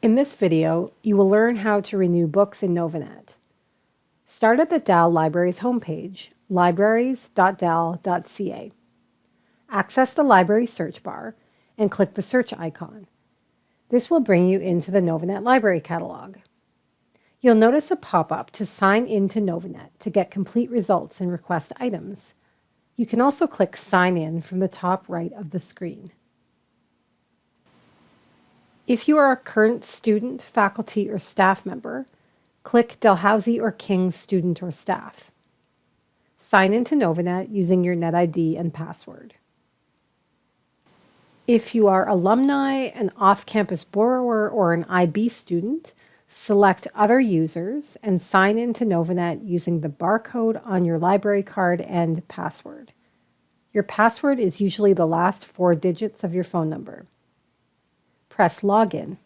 In this video, you will learn how to renew books in Novanet. Start at the Dal Libraries homepage, libraries.dal.ca. Access the library search bar and click the search icon. This will bring you into the Novanet library catalog. You'll notice a pop-up to sign in to Novanet to get complete results and request items. You can also click Sign In from the top right of the screen. If you are a current student, faculty, or staff member, click Dalhousie or King student or staff. Sign into Novanet using your NetID and password. If you are alumni, an off-campus borrower, or an IB student, select Other Users and sign into Novanet using the barcode on your library card and password. Your password is usually the last four digits of your phone number. Press Login.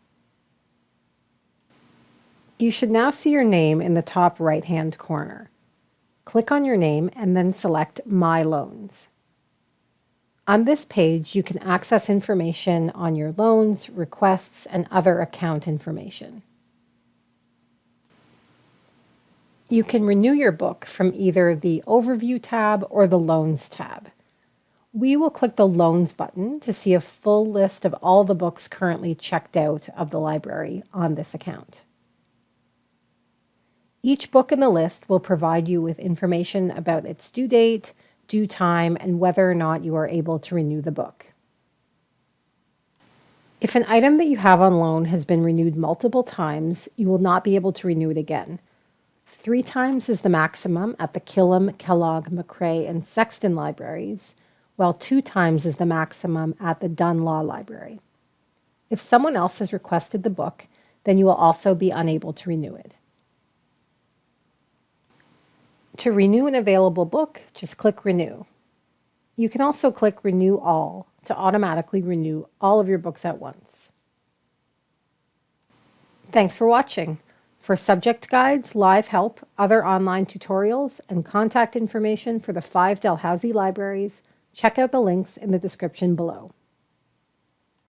You should now see your name in the top right-hand corner. Click on your name and then select My Loans. On this page, you can access information on your loans, requests, and other account information. You can renew your book from either the Overview tab or the Loans tab. We will click the Loans button to see a full list of all the books currently checked out of the library on this account. Each book in the list will provide you with information about its due date, due time, and whether or not you are able to renew the book. If an item that you have on loan has been renewed multiple times, you will not be able to renew it again. Three times is the maximum at the Killam, Kellogg, Macrae, and Sexton libraries, while two times is the maximum at the Dunn Law Library. If someone else has requested the book, then you will also be unable to renew it. To renew an available book, just click Renew. You can also click Renew All to automatically renew all of your books at once. Thanks for watching. For subject guides, live help, other online tutorials, and contact information for the five Dalhousie libraries, check out the links in the description below.